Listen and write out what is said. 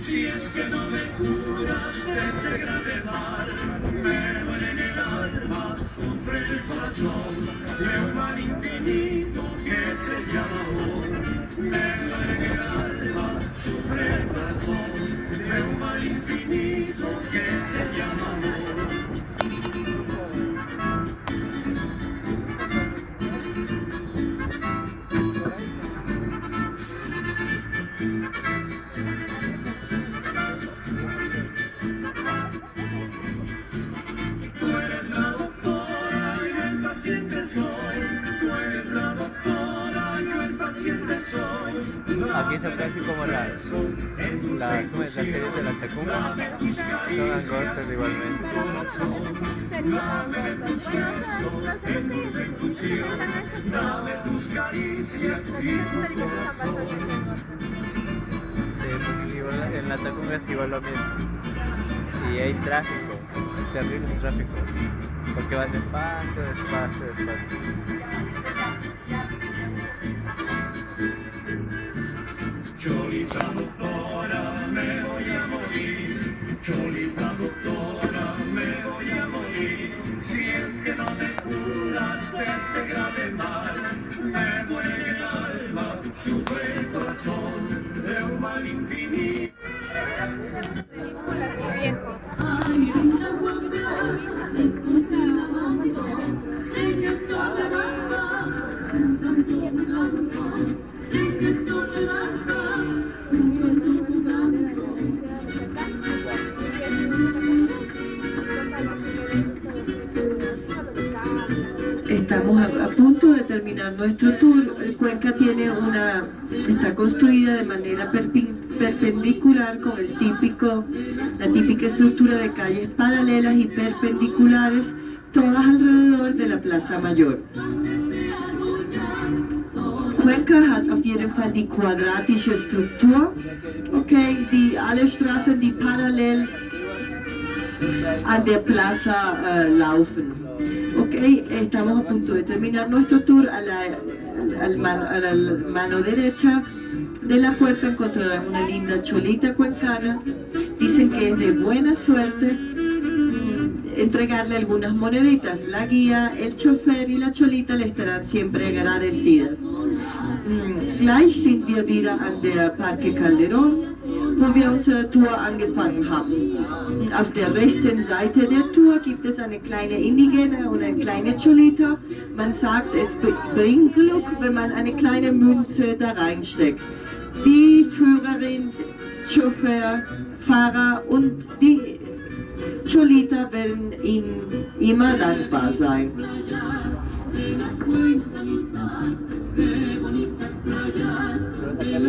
Si es que no me curas de este grave mal, me duele en el alma, sufre el corazón de un mal infinito que se llama amor. Me duele en el alma, sufre el corazón de un mal infinito. Aquí son casi como las, las, las series de la Tacunga. Son angostas igualmente. Y. Sí, porque igual en la Tacunga es igual lo mismo. Y hay tráfico, es terrible el tráfico. Porque vas despacio, despacio, despacio. Doctora, me voy a morir. Cholita doctora, me voy a morir. Si es que no me curas de este grave mal, me duele el alma, sufre el corazón de un mal infinito. Así viejo. Estamos a, punto de terminar nuestro tour. Cuenca tiene una, está construida de manera perpendicular con el típico, la típica estructura de calles paralelas y perpendiculares, todas alrededor de la Plaza Mayor. Cuenca hat auf jeden Fall die quadratische Struktur, okay, die alle Straßen, die parallel an der Plaza äh, laufen. Ok, estamos a punto de terminar nuestro tour. A la, mano, a la mano derecha de la puerta encontrarán una linda cholita cuencana. Dicen que es de buena suerte mm, entregarle algunas moneditas. La guía, el chofer y la cholita le estarán siempre agradecidas. Gleich sind wir wieder an der Parque Calderón, wo wir unsere Tour angefangen haben. Auf der rechten Seite der Tour gibt es eine kleine Indigene und eine kleine Cholita. Man sagt, es bringt Glück, wenn man eine kleine Münze da reinsteckt. Die Führerin, Chauffeur, Fahrer und die Cholita werden Ihnen immer dankbar sein.